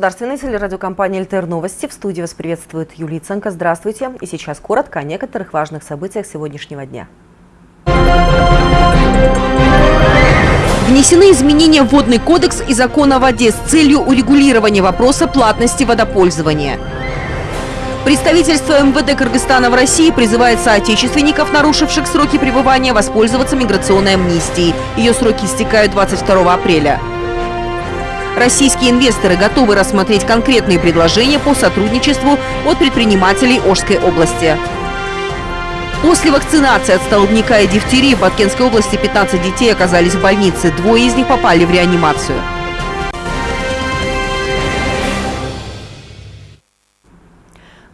Государственной телерадиокомпании «ЛТР Новости». В студии вас приветствует Юлия Ценко. Здравствуйте. И сейчас коротко о некоторых важных событиях сегодняшнего дня. Внесены изменения в Водный кодекс и закон о воде с целью урегулирования вопроса платности водопользования. Представительство МВД Кыргызстана в России призывает соотечественников, нарушивших сроки пребывания, воспользоваться миграционной амнистией. Ее сроки истекают 22 апреля. Российские инвесторы готовы рассмотреть конкретные предложения по сотрудничеству от предпринимателей Ожской области. После вакцинации от столбняка и дифтерии в Баткенской области 15 детей оказались в больнице. Двое из них попали в реанимацию.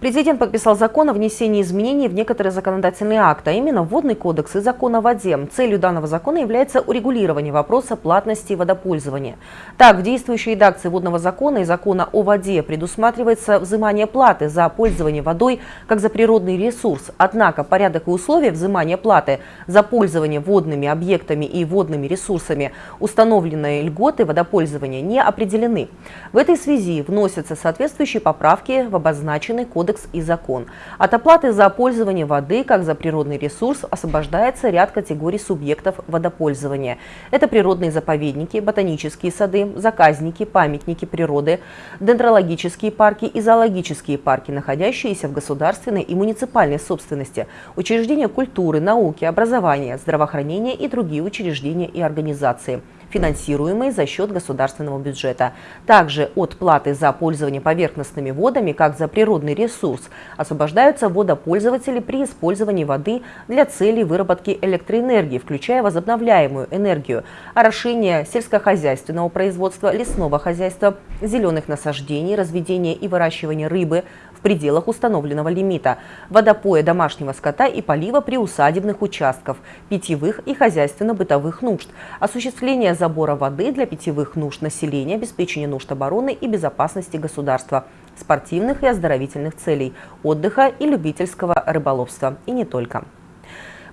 Президент подписал закон о внесении изменений в некоторые законодательные акты, а именно Водный кодекс и закон о воде. Целью данного закона является урегулирование вопроса платности водопользования. Так, в действующей редакции Водного закона и закона о воде предусматривается взимание платы за пользование водой как за природный ресурс. Однако порядок и условия взимания платы за пользование водными объектами и водными ресурсами, установленные льготы водопользования, не определены. В этой связи вносятся соответствующие поправки в обозначенный кодекс кодекс и закон. От оплаты за пользование воды, как за природный ресурс, освобождается ряд категорий субъектов водопользования. Это природные заповедники, ботанические сады, заказники, памятники природы, дендрологические парки и зоологические парки, находящиеся в государственной и муниципальной собственности, учреждения культуры, науки, образования, здравоохранения и другие учреждения и организации финансируемые за счет государственного бюджета. Также от платы за пользование поверхностными водами, как за природный ресурс, освобождаются водопользователи при использовании воды для целей выработки электроэнергии, включая возобновляемую энергию, орошение сельскохозяйственного производства, лесного хозяйства, зеленых насаждений, разведения и выращивания рыбы, пределах установленного лимита, водопоя домашнего скота и полива приусадебных участков, питьевых и хозяйственно-бытовых нужд, осуществление забора воды для питьевых нужд населения, обеспечение нужд обороны и безопасности государства, спортивных и оздоровительных целей, отдыха и любительского рыболовства. И не только.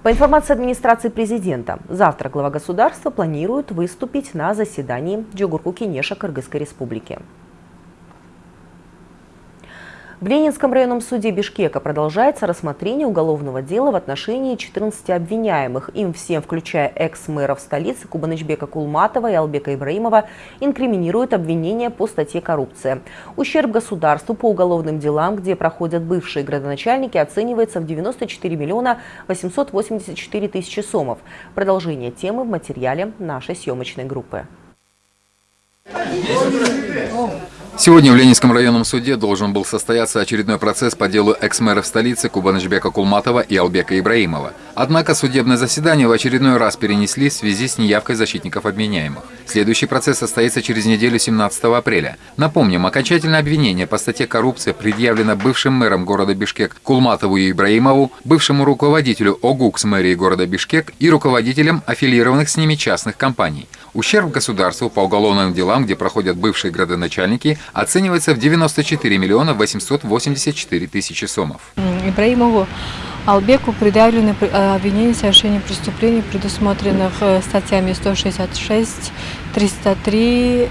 По информации администрации президента, завтра глава государства планирует выступить на заседании Джугурку-Кенеша Кыргызской республики. В Ленинском районном суде Бишкека продолжается рассмотрение уголовного дела в отношении 14 обвиняемых. Им всем, включая экс-мэров столицы Кубанычбека Кулматова и Албека Ибраимова, инкриминируют обвинения по статье «Коррупция». Ущерб государству по уголовным делам, где проходят бывшие градоначальники, оценивается в 94 миллиона 884 тысячи сомов. Продолжение темы в материале нашей съемочной группы. Сегодня в Ленинском районном суде должен был состояться очередной процесс по делу экс-мэров столицы Кубанычбека Кулматова и Албека Ибраимова. Однако судебное заседание в очередной раз перенесли в связи с неявкой защитников обвиняемых. Следующий процесс состоится через неделю 17 апреля. Напомним, окончательное обвинение по статье «Коррупция» предъявлено бывшим мэром города Бишкек Кулматову и Ибраимову, бывшему руководителю ОГУКС мэрии города Бишкек и руководителям аффилированных с ними частных компаний. Ущерб государству по уголовным делам, где проходят бывшие градоначальники, оценивается в 94 миллиона 884 тысячи сомов. Ибраимову Албеку предъявлены э, обвинения в совершении преступлений, предусмотренных э, статьями 166, 303,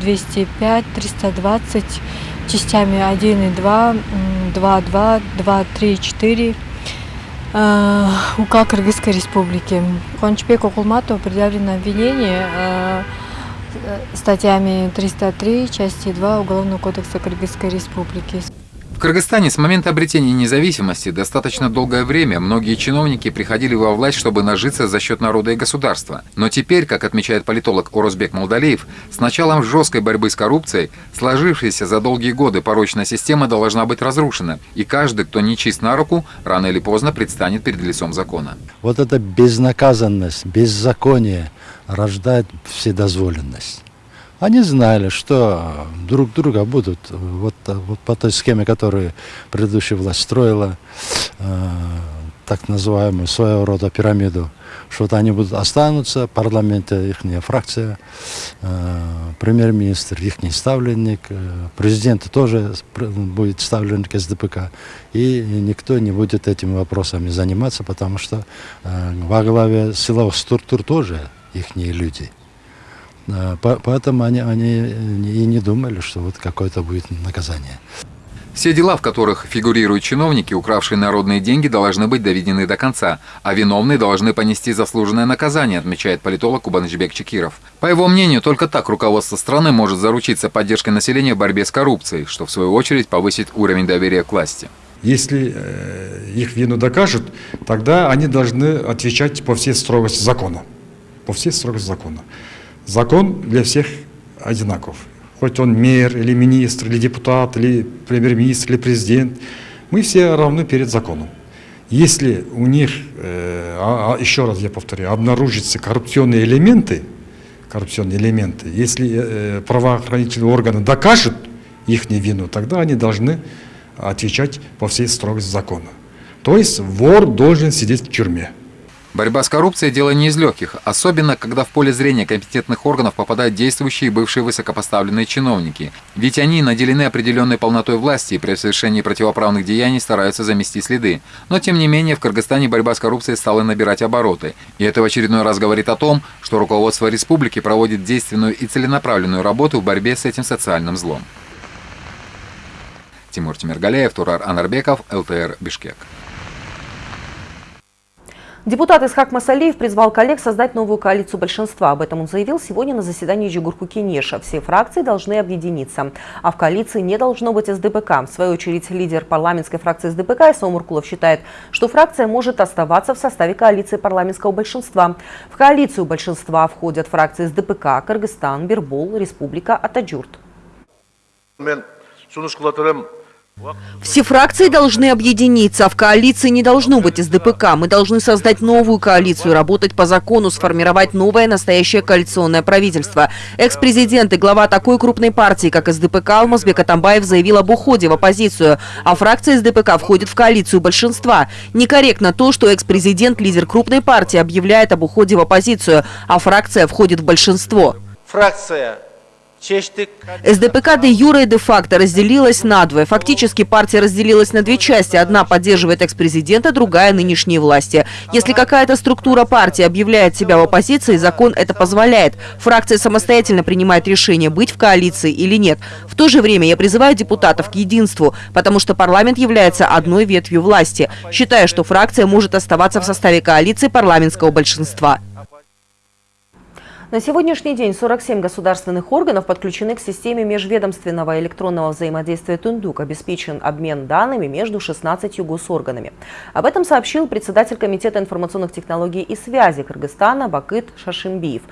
205, 320, частями 1 и 2, 2, 2, 2, 3, 4 УК Кыргызской Республики. Кончбеку Кулматову предъявлено обвинение э, статьями 303, части 2 Уголовного кодекса Кыргызской Республики. В Кыргызстане с момента обретения независимости достаточно долгое время многие чиновники приходили во власть, чтобы нажиться за счет народа и государства. Но теперь, как отмечает политолог Орузбек Молдалеев, с началом жесткой борьбы с коррупцией сложившаяся за долгие годы порочная система должна быть разрушена, и каждый, кто не чист на руку, рано или поздно предстанет перед лицом закона. Вот эта безнаказанность, беззаконие рождает вседозволенность. Они знали, что друг друга будут вот, вот по той схеме, которую предыдущая власть строила, э, так называемую своего рода пирамиду, что вот они будут останутся, в парламенте их фракция, э, премьер-министр их ставленник, э, президент тоже будет ставленник СДПК, и никто не будет этими вопросами заниматься, потому что э, во главе силовых структур тоже их люди. Э, поэтому они, они и не думали, что вот какое-то будет наказание. Все дела, в которых фигурируют чиновники, укравшие народные деньги, должны быть доведены до конца, а виновные должны понести заслуженное наказание, отмечает политолог Кубанычбек Чекиров. По его мнению, только так руководство страны может заручиться поддержкой населения в борьбе с коррупцией, что в свою очередь повысит уровень доверия к власти. Если э, их вину докажут, тогда они должны отвечать по всей строгости закона. По всей строгости закона. Закон для всех одинаков хоть он мэр, или министр, или депутат, или премьер-министр, или президент, мы все равны перед законом. Если у них, э, а, а, еще раз я повторяю, обнаружатся коррупционные элементы, коррупционные элементы, если э, правоохранительные органы докажут их невину, тогда они должны отвечать по всей строгости закона. То есть вор должен сидеть в тюрьме. Борьба с коррупцией – дело не из легких, особенно когда в поле зрения компетентных органов попадают действующие и бывшие высокопоставленные чиновники. Ведь они наделены определенной полнотой власти и при совершении противоправных деяний стараются замести следы. Но тем не менее в Кыргызстане борьба с коррупцией стала набирать обороты. И это в очередной раз говорит о том, что руководство республики проводит действенную и целенаправленную работу в борьбе с этим социальным злом. Тимур Тимиргалеев, Турар Анарбеков, ЛТР Бишкек. Депутат Исхак Масалиев призвал коллег создать новую коалицию большинства. Об этом он заявил сегодня на заседании Жогорку Кенеша. Все фракции должны объединиться, а в коалиции не должно быть СДПК. В свою очередь, лидер парламентской фракции СДПК Иса Омуркулов считает, что фракция может оставаться в составе коалиции парламентского большинства. В коалицию большинства входят фракции СДПК, Кыргызстан, Бир Бол, Республика Ата-Журт. Все фракции должны объединиться, а в коалиции не должно быть СДПК. Мы должны создать новую коалицию, работать по закону, сформировать новое настоящее коалиционное правительство. Экс-президент и глава такой крупной партии, как СДПК, Алмазбек Атамбаев заявил об уходе в оппозицию, а фракция СДПК входит в коалицию большинства. Некорректно то, что экс-президент, лидер крупной партии, объявляет об уходе в оппозицию, а фракция входит в большинство. Фракция СДПК де юра и де факто разделилась на двое. Фактически партия разделилась на две части. Одна поддерживает экс-президента, другая – нынешние власти. Если какая-то структура партии объявляет себя в оппозиции, закон это позволяет. Фракция самостоятельно принимает решение, быть в коалиции или нет. В то же время я призываю депутатов к единству, потому что парламент является одной ветвью власти. Считаю, что фракция может оставаться в составе коалиции парламентского большинства. На сегодняшний день 47 государственных органов подключены к системе межведомственного электронного взаимодействия Тундук. Обеспечен обмен данными между 16 госорганами. Об этом сообщил председатель Комитета информационных технологий и связи Кыргызстана Бакыт Шашимбиев.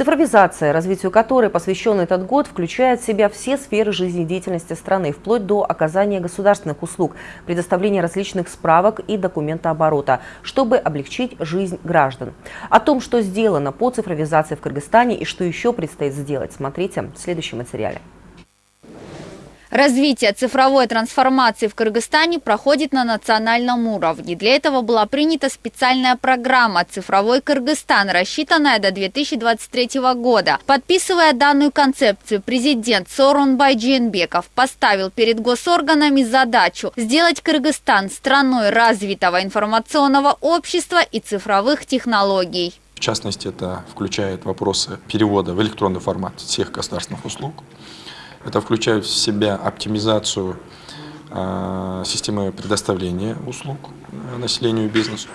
Цифровизация, развитию которой посвящен этот год, включает в себя все сферы жизнедеятельности страны, вплоть до оказания государственных услуг, предоставления различных справок и документооборота, чтобы облегчить жизнь граждан. О том, что сделано по цифровизации в Кыргызстане и что еще предстоит сделать, смотрите в следующем материале. Развитие цифровой трансформации в Кыргызстане проходит на национальном уровне. Для этого была принята специальная программа «Цифровой Кыргызстан», рассчитанная до 2023 года. Подписывая данную концепцию, президент Сорунбай Джинбеков поставил перед госорганами задачу сделать Кыргызстан страной развитого информационного общества и цифровых технологий. В частности, это включает вопросы перевода в электронный формат всех государственных услуг, это включает в себя оптимизацию э, системы предоставления услуг э, населению и бизнесу,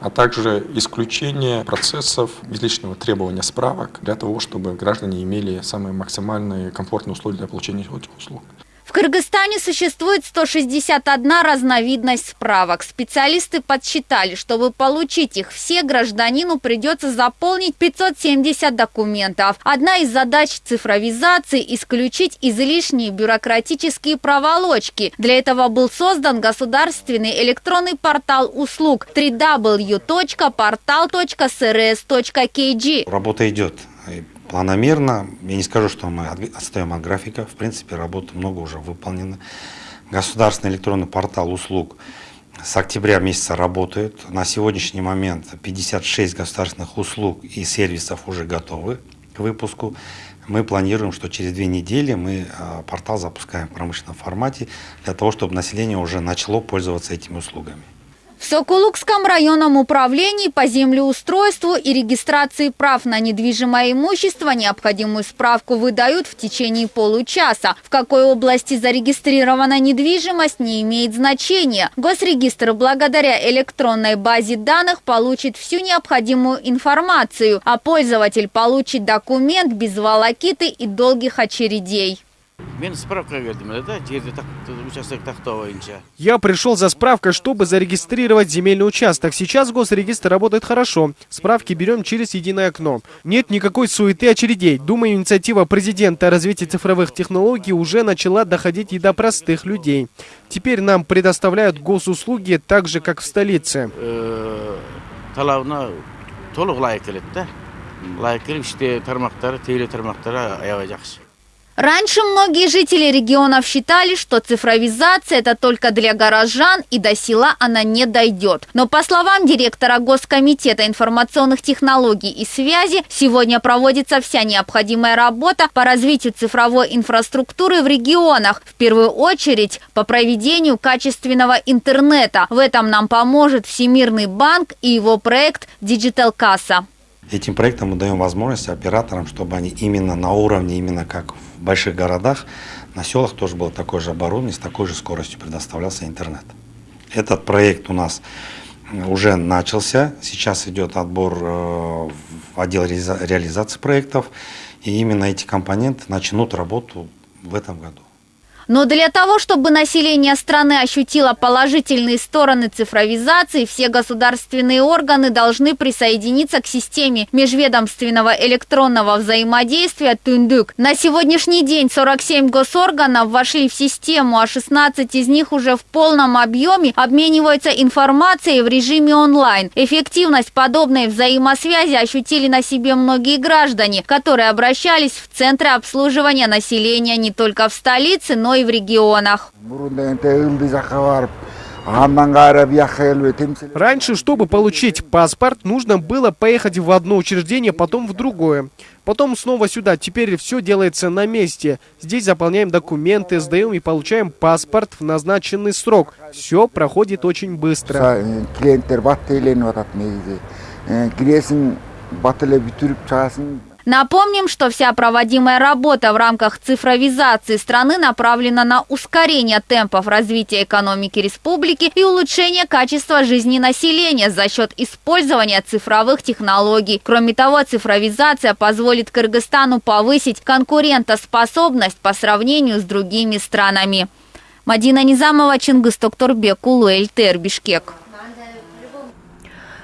а также исключение процессов излишнего требования справок для того, чтобы граждане имели самые максимальные комфортные условия для получения этих услуг. В Кыргызстане существует 161 разновидность справок. Специалисты подсчитали, чтобы получить их все, гражданину придется заполнить 570 документов. Одна из задач цифровизации – исключить излишние бюрократические проволочки. Для этого был создан государственный электронный портал услуг www.portal.srs.kg. Работа идет планомерно. Я не скажу, что мы отстаем от графика. В принципе, работы много уже выполнено. Государственный электронный портал услуг с октября месяца работает. На сегодняшний момент 56 государственных услуг и сервисов уже готовы к выпуску. Мы планируем, что через две недели мы а, портал запускаем в промышленном формате для того, чтобы население уже начало пользоваться этими услугами. В Сокулукском районном управлении по землеустройству и регистрации прав на недвижимое имущество необходимую справку выдают в течение получаса. В какой области зарегистрирована недвижимость не имеет значения. Госрегистр благодаря электронной базе данных получит всю необходимую информацию, а пользователь получит документ без волокиты и долгих очередей. Я пришел за справкой, чтобы зарегистрировать земельный участок. Сейчас госрегистр работает хорошо. Справки берем через единое окно. Нет никакой суеты очередей. Думаю, инициатива президента о развитии цифровых технологий уже начала доходить и до простых людей. Теперь нам предоставляют госуслуги так же, как в столице. Раньше многие жители регионов считали, что цифровизация – это только для горожан, и до села она не дойдет. Но по словам директора Госкомитета информационных технологий и связи, сегодня проводится вся необходимая работа по развитию цифровой инфраструктуры в регионах, в первую очередь по проведению качественного интернета. В этом нам поможет Всемирный банк и его проект «Digital CASA». Этим проектом мы даем возможность операторам, чтобы они именно на уровне, именно как в больших городах, на селах тоже было такое же оборудование, с такой же скоростью предоставлялся интернет. Этот проект у нас уже начался, сейчас идет отбор э, в отдел реализации проектов, и именно эти компоненты начнут работу в этом году. Но для того, чтобы население страны ощутило положительные стороны цифровизации, все государственные органы должны присоединиться к системе межведомственного электронного взаимодействия ТУНДУК. На сегодняшний день 47 госорганов вошли в систему, а 16 из них уже в полном объеме обмениваются информацией в режиме онлайн. Эффективность подобной взаимосвязи ощутили на себе многие граждане, которые обращались в центры обслуживания населения не только в столице, но и в регионах. Раньше, чтобы получить паспорт, нужно было поехать в одно учреждение, потом в другое. Потом снова сюда. Теперь все делается на месте. Здесь заполняем документы, сдаем и получаем паспорт в назначенный срок. Все проходит очень быстро. Напомним, что вся проводимая работа в рамках цифровизации страны направлена на ускорение темпов развития экономики республики и улучшение качества жизни населения за счет использования цифровых технологий. Кроме того, цифровизация позволит Кыргызстану повысить конкурентоспособность по сравнению с другими странами. Мадина Низамова, Чингис Токторбек, Улуэль, Бишкек.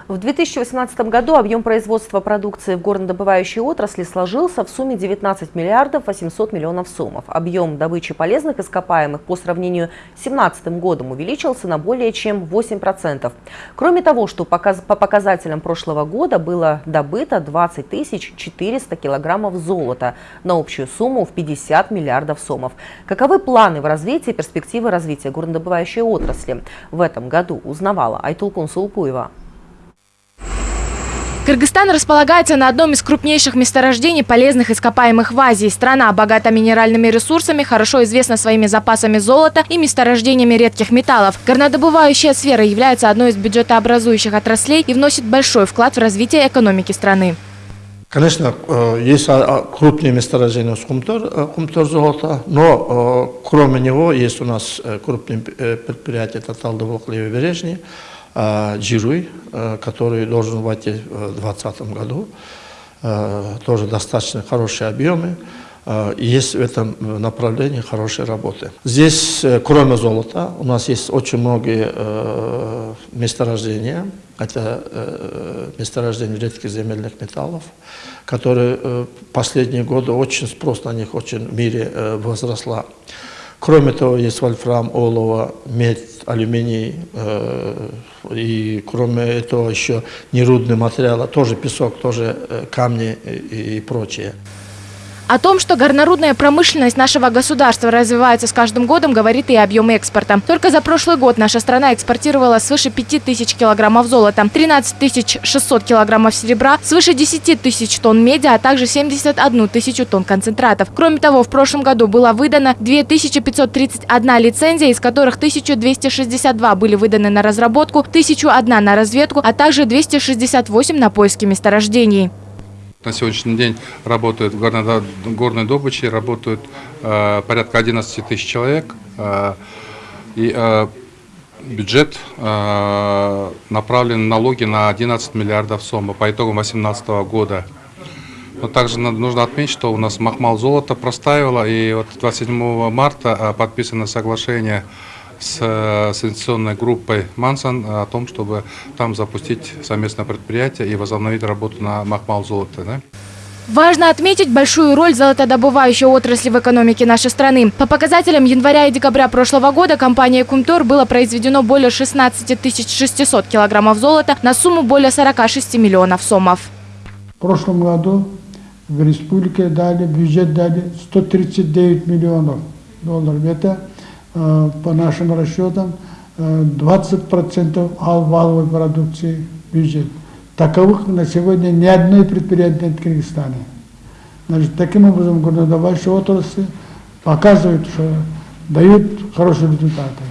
В 2018 году объем производства продукции в горнодобывающей отрасли сложился в сумме 19 миллиардов 800 миллионов сомов. Объем добычи полезных ископаемых по сравнению с 2017 годом увеличился на более чем 8%. Кроме того, что по показателям прошлого года было добыто 20 400 килограммов золота на общую сумму в 50 миллиардов сомов. Каковы планы в развитии перспективы развития горнодобывающей отрасли? В этом году узнавала Айтулкун Сулпуева. Кыргызстан располагается на одном из крупнейших месторождений полезных ископаемых в Азии. Страна богата минеральными ресурсами, хорошо известна своими запасами золота и месторождениями редких металлов. Горнодобывающая сфера является одной из бюджетообразующих отраслей и вносит большой вклад в развитие экономики страны. Конечно, э, есть а, а, крупные месторождения Кумтор, Кумтор э, золота, но э, кроме него есть у нас крупные предприятия Татал Левый Бережный, Джируй, который должен войти в 2020 году. Тоже достаточно хорошие объемы. Есть в этом направлении хорошие работы. Здесь, кроме золота, у нас есть очень многие месторождения. Это месторождения редких земельных металлов, которые последние годы очень спрос на них очень в мире возросла. Кроме того, есть вольфрам, олово, медь, алюминий, э, и кроме этого еще нерудные материалы, тоже песок, тоже э, камни и прочее. О том, что горнорудная промышленность нашего государства развивается с каждым годом, говорит и объем экспорта. Только за прошлый год наша страна экспортировала свыше 5 тысяч килограммов золота, 13 600 килограммов серебра, свыше 10 тысяч тонн меди, а также 71 тысячу тонн концентратов. Кроме того, в прошлом году было выдано 2531 лицензия, из которых 1262 были выданы на разработку, 1001 на разведку, а также 268 на поиски месторождений. На сегодняшний день работают в горной, горной добыче, работают э, порядка 11 тысяч человек. Э, и э, бюджет э, направлен налоги на 11 миллиардов сомов по итогам 2018 года. Но также нужно отметить, что у нас Махмал золото простаивало, и вот 27 марта э, подписано соглашение с, э, с инвестиционной группой Мансан о том, чтобы там запустить совместное предприятие и возобновить работу на Махмал золото. Да? Важно отметить большую роль золотодобывающей отрасли в экономике нашей страны. По показателям января и декабря прошлого года компанией Кумтор было произведено более 16 600 килограммов золота на сумму более 46 миллионов сомов. В прошлом году в республике дали, бюджет дали 139 миллионов долларов. Это по нашим расчетам, 20% э, валовой продукции бюджет. Таковых на сегодня ни одной предприятие нет в Кыргызстане. Значит, таким образом горнодобывающие отрасли показывают, что дают хорошие результаты.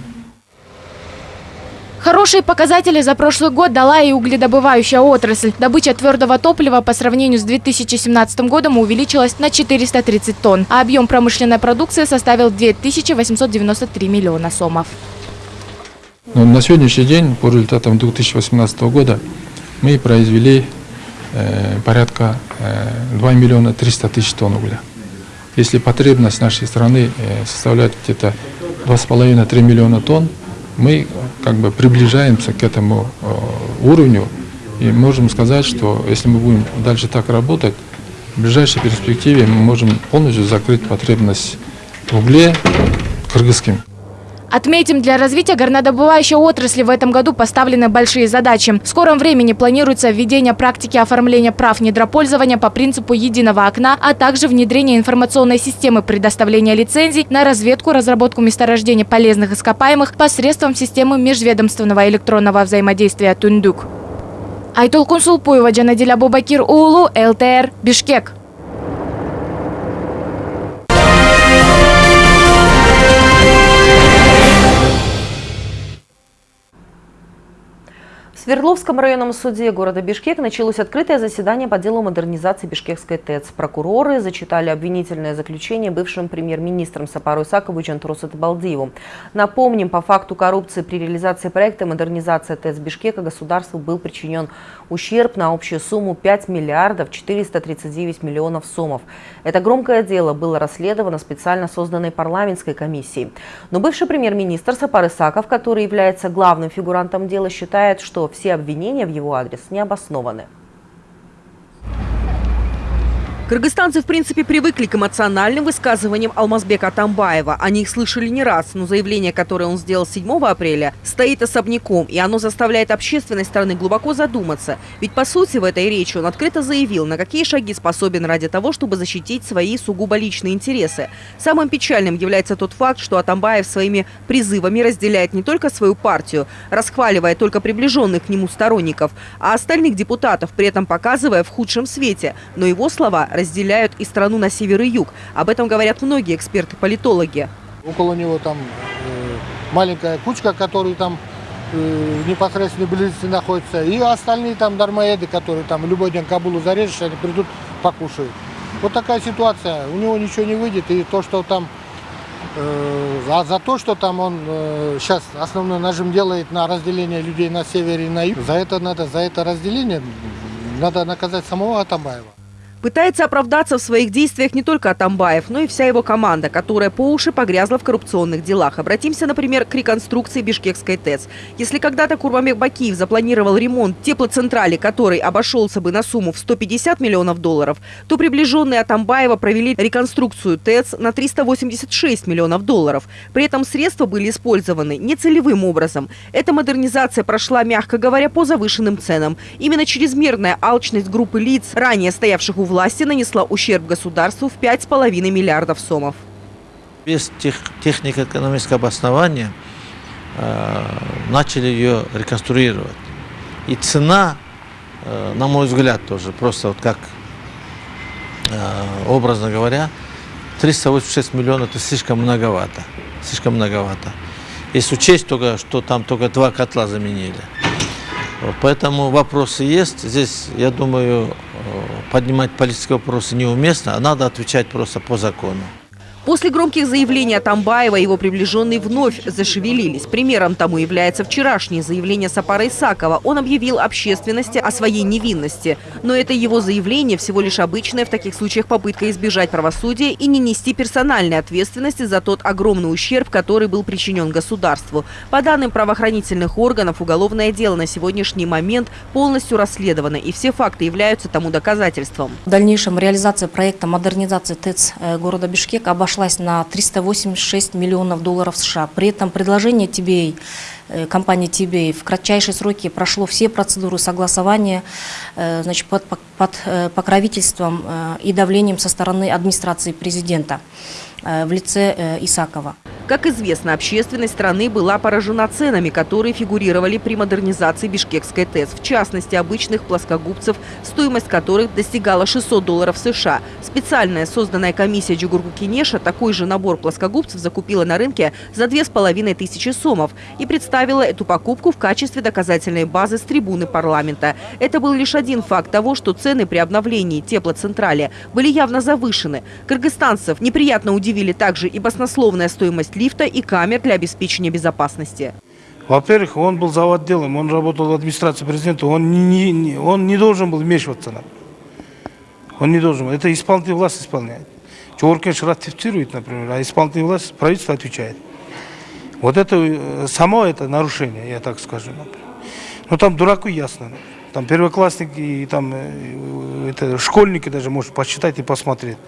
Хорошие показатели за прошлый год дала и угледобывающая отрасль. Добыча твердого топлива по сравнению с 2017 годом увеличилась на 430 тонн, а объем промышленной продукции составил 2893 миллиона сомов. Ну, на сегодняшний день, по результатам 2018 года, мы произвели э, порядка э, 2 миллиона 300 тысяч тонн угля. Если потребность нашей страны э, составляет где-то 2,5-3 миллиона тонн, мы как бы приближаемся к этому э, уровню и можем сказать, что если мы будем дальше так работать, в ближайшей перспективе мы можем полностью закрыть потребность в угле кыргызским. Отметим, для развития горнодобывающей отрасли в этом году поставлены большие задачи. В скором времени планируется введение практики оформления прав недропользования по принципу единого окна, а также внедрение информационной системы предоставления лицензий на разведку, разработку месторождений полезных ископаемых посредством системы межведомственного электронного взаимодействия «Тундук». Айтол Кунсулпуева, Джанадиля Бубакир Улу, ЛТР, Бишкек. Свердловском районном суде города Бишкек началось открытое заседание по делу модернизации Бишкекской ТЭЦ. Прокуроры зачитали обвинительное заключение бывшим премьер-министром Сапару Исакову Джантрусу Табалдиеву. Напомним, по факту коррупции при реализации проекта модернизация ТЭЦ Бишкека государству был причинен ущерб на общую сумму 5 миллиардов 439 миллионов сомов. Это громкое дело было расследовано специально созданной парламентской комиссией. Но бывший премьер-министр Сапар Исаков, который является главным фигурантом дела, считает, что все обвинения в его адрес не обоснованы. Кыргызстанцы, в принципе, привыкли к эмоциональным высказываниям Алмазбека Атамбаева. Они их слышали не раз, но заявление, которое он сделал 7 апреля, стоит особняком, и оно заставляет общественность страны глубоко задуматься. Ведь, по сути, в этой речи он открыто заявил, на какие шаги способен ради того, чтобы защитить свои сугубо личные интересы. Самым печальным является тот факт, что Атамбаев своими призывами разделяет не только свою партию, расхваливая только приближенных к нему сторонников, а остальных депутатов, при этом показывая в худшем свете. Но его слова разделяют и страну на север и юг. Об этом говорят многие эксперты-политологи. Около него там э, маленькая кучка, которая там э, непосредственно близости находится, и остальные там дармоеды, которые там любой день Кабулу зарежешь, они придут, покушают. Вот такая ситуация. У него ничего не выйдет, и то, что там а за то, что там он э, сейчас основной нажим делает на разделение людей на севере и на юге, за это надо, за это разделение надо наказать самого Атамбаева. Пытается оправдаться в своих действиях не только Атамбаев, но и вся его команда, которая по уши погрязла в коррупционных делах. Обратимся, например, к реконструкции Бишкекской ТЭЦ. Если когда-то Курмамек Бакиев запланировал ремонт теплоцентрали, который обошелся бы на сумму в 150 миллионов долларов, то приближенные Атамбаева провели реконструкцию ТЭЦ на 386 миллионов долларов. При этом средства были использованы нецелевым образом. Эта модернизация прошла, мягко говоря, по завышенным ценам. Именно чрезмерная алчность группы лиц, ранее стоявших у власти нанесла ущерб государству в 5,5 миллиардов сомов. Без тех, технико-экономического обоснования э, начали ее реконструировать. И цена, э, на мой взгляд, тоже просто вот как э, образно говоря, 386 миллионов это слишком многовато. Слишком многовато. Если учесть только, что там только два котла заменили. Поэтому вопросы есть. Здесь, я думаю, поднимать политические вопросы неуместно, а надо отвечать просто по закону. После громких заявлений Атамбаева его приближенные вновь зашевелились. Примером тому является вчерашнее заявление Сапара Исакова. Он объявил общественности о своей невинности. Но это его заявление всего лишь обычная в таких случаях попытка избежать правосудия и не нести персональной ответственности за тот огромный ущерб, который был причинен государству. По данным правоохранительных органов, уголовное дело на сегодняшний момент полностью расследовано, и все факты являются тому доказательством. В дальнейшем реализация проекта модернизации ТЭЦ э, города Бишкек обошлась обошлась на 386 миллионов долларов США. При этом предложение TBA, э, компании TBA в кратчайшие сроки прошло все процедуры согласования э, значит, под, под э, покровительством и давлением со стороны администрации президента в лице Исакова. Как известно, общественность страны была поражена ценами, которые фигурировали при модернизации Бишкекской ТЭС. В частности, обычных плоскогубцев, стоимость которых достигала 600 долларов США. Специальная созданная комиссия Джугурку Кинеша такой же набор плоскогубцев закупила на рынке за 2500 сомов и представила эту покупку в качестве доказательной базы с трибуны парламента. Это был лишь один факт того, что цены при обновлении теплоцентрали были явно завышены. Кыргызстанцев неприятно удивили также и баснословная стоимость лифта и камер для обеспечения безопасности. Во-первых, он был за отделом, он работал в администрации президента, он не, не, он не должен был вмешиваться. Он не должен был. Это исполнительная власть исполняет. Чоркинш ратифицирует, например, а исполнительная власть, правительство отвечает. Вот это, э, само это нарушение, я так скажу. Но там дураку ясно. Там первоклассники и там э, это, школьники даже может посчитать и посмотреть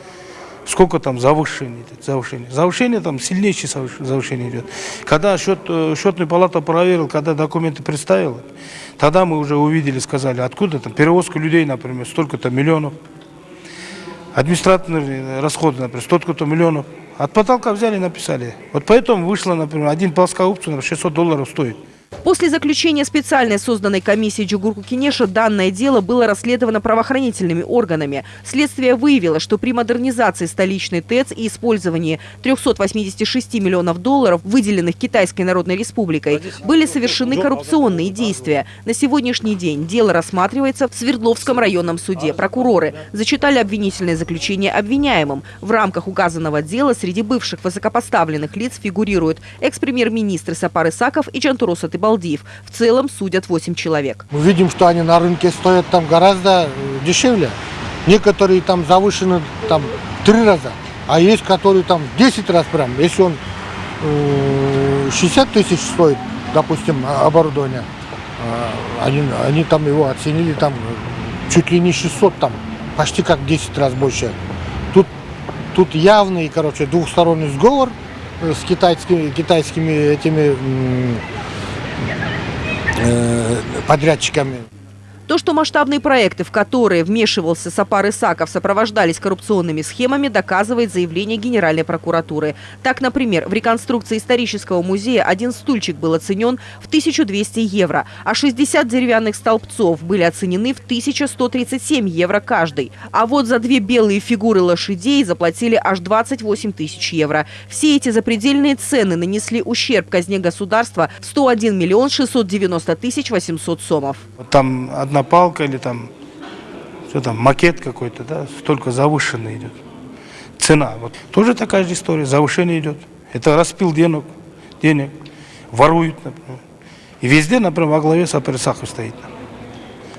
сколько там завышений, завышение. Завышение там сильнейшее завышение идет. Когда счет, э, счетную палату проверил, когда документы представил, тогда мы уже увидели, сказали, откуда там перевозка людей, например, столько-то миллионов. Административные расходы, например, столько-то миллионов. От потолка взяли написали. Вот поэтому вышло, например, один плоскоупцу, например, 600 долларов стоит. После заключения специальной созданной комиссии Джугурку Кинеша данное дело было расследовано правоохранительными органами. Следствие выявило, что при модернизации столичной ТЭЦ и использовании 386 миллионов долларов, выделенных Китайской Народной Республикой, были совершены коррупционные действия. На сегодняшний день дело рассматривается в Свердловском районном суде. Прокуроры зачитали обвинительное заключение обвиняемым. В рамках указанного дела среди бывших высокопоставленных лиц фигурируют экс-премьер-министр Сапар Исаков и Джантурос Атыбал Балдиев. В целом судят 8 человек. Мы видим, что они на рынке стоят там гораздо э, дешевле. Некоторые там завышены там три раза, а есть которые там 10 раз прям. Если он э, 60 тысяч стоит, допустим, оборудование, э, они, они там его оценили там чуть ли не 600 там, почти как 10 раз больше. Тут, тут явный, короче, двухсторонний сговор э, с китайскими, китайскими этими Э, подрядчиками. То, что масштабные проекты, в которые вмешивался Сапар Исаков, сопровождались коррупционными схемами, доказывает заявление Генеральной прокуратуры. Так, например, в реконструкции исторического музея один стульчик был оценен в 1200 евро, а 60 деревянных столбцов были оценены в 1137 евро каждый. А вот за две белые фигуры лошадей заплатили аж 28 тысяч евро. Все эти запредельные цены нанесли ущерб казне государства в 101 миллион 690 тысяч 800 сомов. Там одна одна палка или там, что там, макет какой-то, да, столько завышенный идет. Цена. Вот. Тоже такая же история, завышение идет. Это распил денег, денег, воруют, например. И везде, например, во главе Сапарисахов стоит.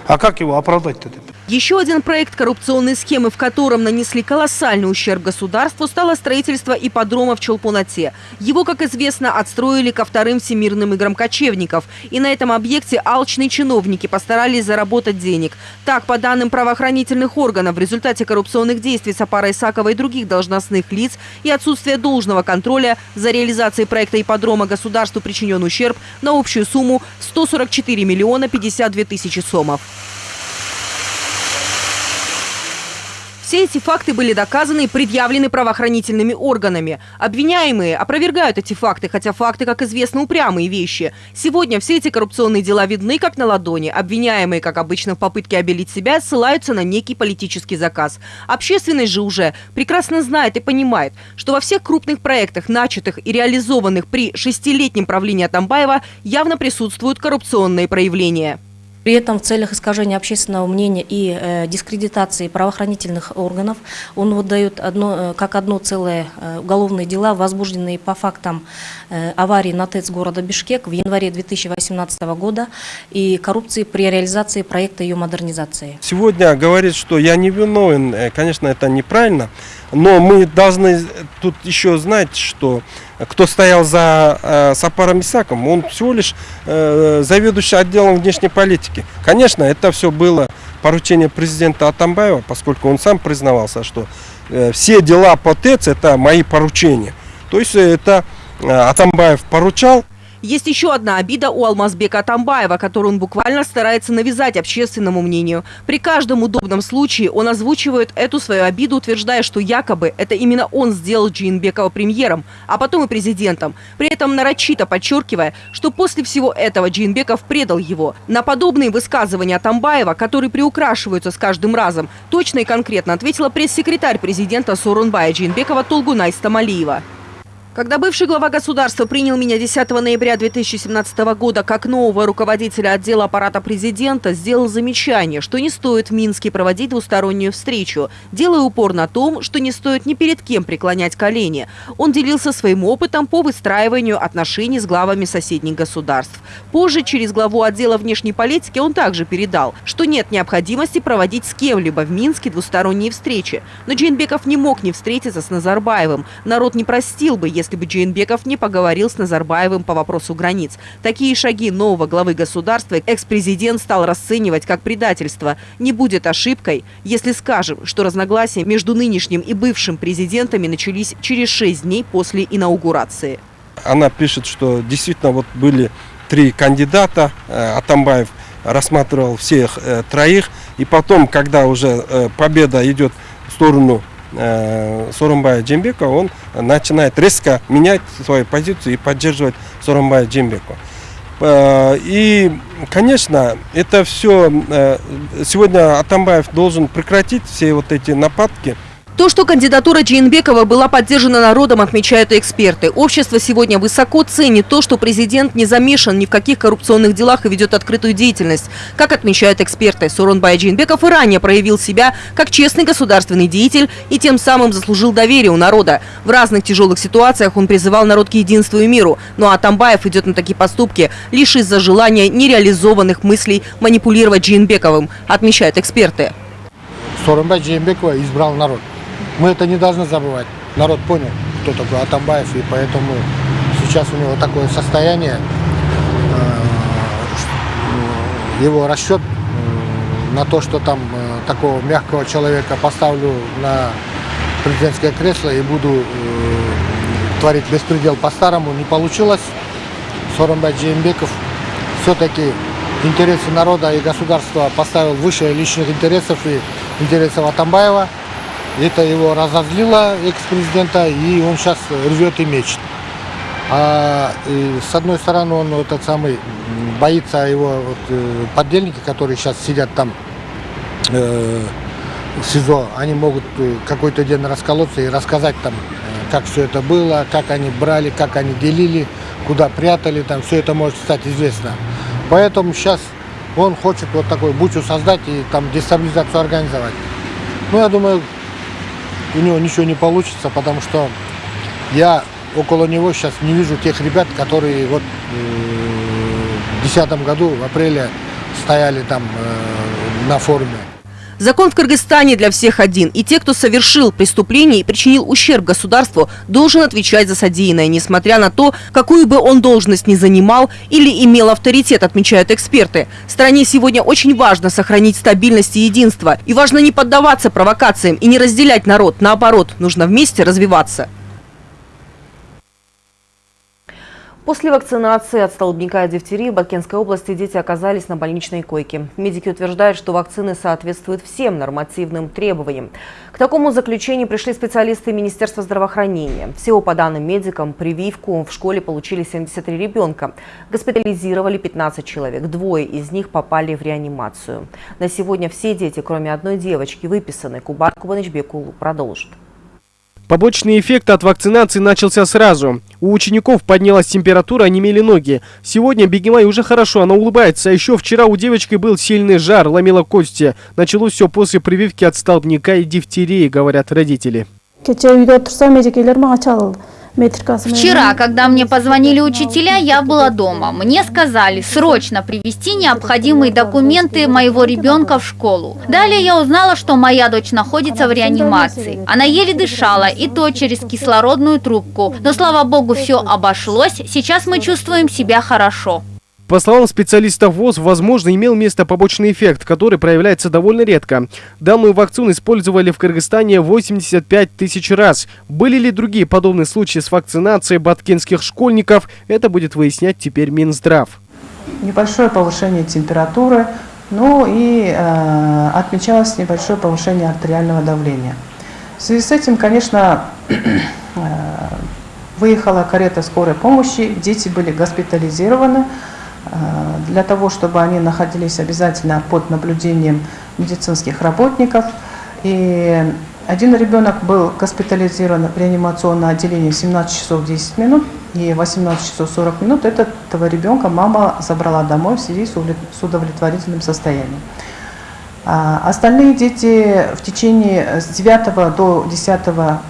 А как его оправдать-то? Еще один проект коррупционной схемы, в котором нанесли колоссальный ущерб государству, стало строительство ипподрома в Челпунате. Его, как известно, отстроили ко вторым всемирным играм кочевников. И на этом объекте алчные чиновники постарались заработать денег. Так, по данным правоохранительных органов, в результате коррупционных действий Сапара Исакова и других должностных лиц и отсутствия должного контроля за реализацией проекта ипподрома государству причинен ущерб на общую сумму 144 миллиона 52 тысячи сомов. Все эти факты были доказаны и предъявлены правоохранительными органами. Обвиняемые опровергают эти факты, хотя факты, как известно, упрямые вещи. Сегодня все эти коррупционные дела видны как на ладони. Обвиняемые, как обычно в попытке обелить себя, ссылаются на некий политический заказ. Общественность же уже прекрасно знает и понимает, что во всех крупных проектах, начатых и реализованных при шестилетнем правлении Атамбаева, явно присутствуют коррупционные проявления. При этом в целях искажения общественного мнения и э, дискредитации правоохранительных органов он выдает одно, э, как одно целое э, уголовные дела, возбужденные по фактам э, аварии на ТЭЦ города Бишкек в январе 2018 года и коррупции при реализации проекта ее модернизации. Сегодня говорит, что я не виновен, э, конечно, это неправильно, но мы должны тут еще знать, что кто стоял за э, Сапаром Исаком, он всего лишь э, заведующий отделом внешней политики. Конечно, это все было поручение президента Атамбаева, поскольку он сам признавался, что э, все дела по ТЭЦ это мои поручения. То есть это э, Атамбаев поручал, есть еще одна обида у Алмазбека Атамбаева, которую он буквально старается навязать общественному мнению. При каждом удобном случае он озвучивает эту свою обиду, утверждая, что якобы это именно он сделал Джинбекова премьером, а потом и президентом. При этом нарочито подчеркивая, что после всего этого Джинбеков предал его. На подобные высказывания Атамбаева, которые приукрашиваются с каждым разом, точно и конкретно ответила пресс-секретарь президента Сорунбая Джинбекова Толгунай Стамалиева. Когда бывший глава государства принял меня 10 ноября 2017 года как нового руководителя отдела аппарата президента, сделал замечание, что не стоит в Минске проводить двустороннюю встречу, делая упор на том, что не стоит ни перед кем преклонять колени. Он делился своим опытом по выстраиванию отношений с главами соседних государств. Позже, через главу отдела внешней политики, он также передал, что нет необходимости проводить с кем-либо в Минске двусторонние встречи. Но Джейнбеков не мог не встретиться с Назарбаевым. Народ не простил бы, если бы Джейнбеков не поговорил с Назарбаевым по вопросу границ. Такие шаги нового главы государства экс-президент стал расценивать как предательство. Не будет ошибкой, если скажем, что разногласия между нынешним и бывшим президентами начались через шесть дней после инаугурации. Она пишет, что действительно вот были три кандидата, э, Атамбаев рассматривал всех э, троих, и потом, когда уже э, победа идет в сторону Сорумбая Джембека, он начинает резко менять свою позицию и поддерживать Сорумбая Джембеку. Э, и, конечно, это все... Э, сегодня Атамбаев должен прекратить все вот эти нападки. То, что кандидатура Джейнбекова была поддержана народом, отмечают эксперты. Общество сегодня высоко ценит то, что президент не замешан ни в каких коррупционных делах и ведет открытую деятельность. Как отмечают эксперты, Суронбай Джейнбеков и ранее проявил себя как честный государственный деятель и тем самым заслужил доверие у народа. В разных тяжелых ситуациях он призывал народ к единству и миру. Ну а Тамбаев идет на такие поступки лишь из-за желания нереализованных мыслей манипулировать Джейнбековым, отмечают эксперты. Сооронбай Джейнбекова избрал народ. Мы это не должны забывать. Народ понял, кто такой Атамбаев, и поэтому сейчас у него такое состояние, э, его расчет э, на то, что там э, такого мягкого человека поставлю на президентское кресло и буду творить беспредел по-старому, не получилось. Соромбай Джеймбеков все-таки интересы народа и государства поставил выше личных интересов и интересов Атамбаева. Это его разозлило, экс-президента, и он сейчас рвет и мечет. А и, с одной стороны, он этот самый боится его вот, э, подельники, которые сейчас сидят там э, в СИЗО, они могут э, какой-то день расколоться и рассказать там, э, как все это было, как они брали, как они делили, куда прятали, там все это может стать известно. Поэтому сейчас он хочет вот такой бучу создать и там дестабилизацию организовать. Ну, я думаю, у него ничего не получится, потому что я около него сейчас не вижу тех ребят, которые вот э, в 2010 году, в апреле, стояли там э, на форуме. Закон в Кыргызстане для всех один. И те, кто совершил преступление и причинил ущерб государству, должен отвечать за содеянное, несмотря на то, какую бы он должность ни занимал или имел авторитет, отмечают эксперты. Стране сегодня очень важно сохранить стабильность и единство. И важно не поддаваться провокациям и не разделять народ. Наоборот, нужно вместе развиваться. После вакцинации от столбняка и дифтерии в Бакенской области дети оказались на больничной койке. Медики утверждают, что вакцины соответствуют всем нормативным требованиям. К такому заключению пришли специалисты Министерства здравоохранения. Всего по данным медикам, прививку в школе получили 73 ребенка. Госпитализировали 15 человек. Двое из них попали в реанимацию. На сегодня все дети, кроме одной девочки, выписаны. Кубат Кубанычбекулу продолжит. Побочный эффект от вакцинации начался сразу. У учеников поднялась температура, онемели ноги. Сегодня Бегемай уже хорошо, она улыбается. А еще вчера у девочки был сильный жар, ломила кости. Началось все после прививки от столбняка и дифтерии, говорят родители. Вчера, когда мне позвонили учителя, я была дома. Мне сказали срочно привезти необходимые документы моего ребенка в школу. Далее я узнала, что моя дочь находится в реанимации. Она еле дышала, и то через кислородную трубку. Но, слава богу, все обошлось. Сейчас мы чувствуем себя хорошо. По словам специалистов ВОЗ, возможно, имел место побочный эффект, который проявляется довольно редко. Данную вакцину использовали в Кыргызстане 85 тысяч раз. Были ли другие подобные случаи с вакцинацией баткинских школьников, это будет выяснять теперь Минздрав. Небольшое повышение температуры, ну и э, отмечалось небольшое повышение артериального давления. В связи с этим, конечно, э, выехала карета скорой помощи, дети были госпитализированы. Э, для того, чтобы они находились обязательно под наблюдением медицинских работников. И один ребенок был госпитализирован в реанимационное отделение 17 часов 10 минут, и 18 часов 40 минут этого ребенка мама забрала домой в связи с удовлетворительным состоянием. А остальные дети в течение с 9 до 10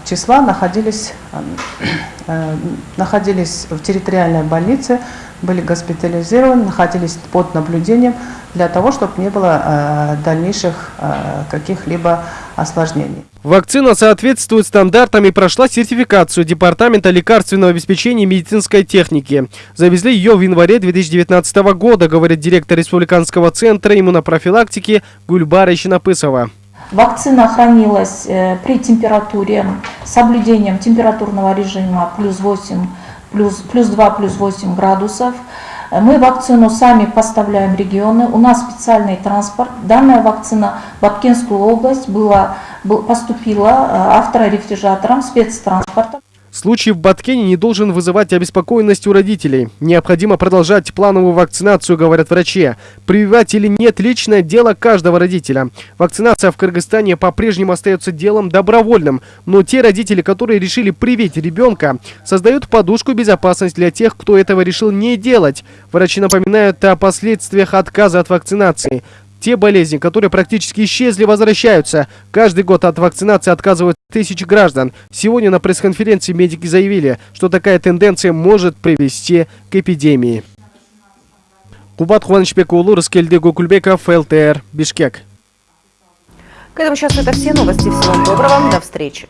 числа находились, э, находились в территориальной больнице, были госпитализированы, находились под наблюдением для того, чтобы не было э, дальнейших э, каких-либо осложнений. Вакцина соответствует стандартам и прошла сертификацию Департамента лекарственного обеспечения и медицинской техники. Завезли ее в январе 2019 года, говорит директор Республиканского центра иммунопрофилактики Гульбара Ищенопысова. Вакцина хранилась э, при температуре, соблюдением температурного режима плюс 8, плюс, плюс 2, плюс 8 градусов. Мы вакцину сами поставляем в регионы, у нас специальный транспорт. Данная вакцина в Бабкинскую область была, поступила э, авторефрижератором спецтранспорта. Случай в Баткене не должен вызывать обеспокоенность у родителей. Необходимо продолжать плановую вакцинацию, говорят врачи. Прививать или нет – личное дело каждого родителя. Вакцинация в Кыргызстане по-прежнему остается делом добровольным. Но те родители, которые решили привить ребенка, создают подушку безопасности для тех, кто этого решил не делать. Врачи напоминают о последствиях отказа от вакцинации. Те болезни, которые практически исчезли, возвращаются. Каждый год от вакцинации отказывают тысячи граждан. Сегодня на пресс-конференции медики заявили, что такая тенденция может привести к эпидемии. Кубат Хуанычбек Улу, Раскельде Гукульбеков, ЛТР, Бишкек. К этому сейчас это все новости. Всего доброго, до встречи.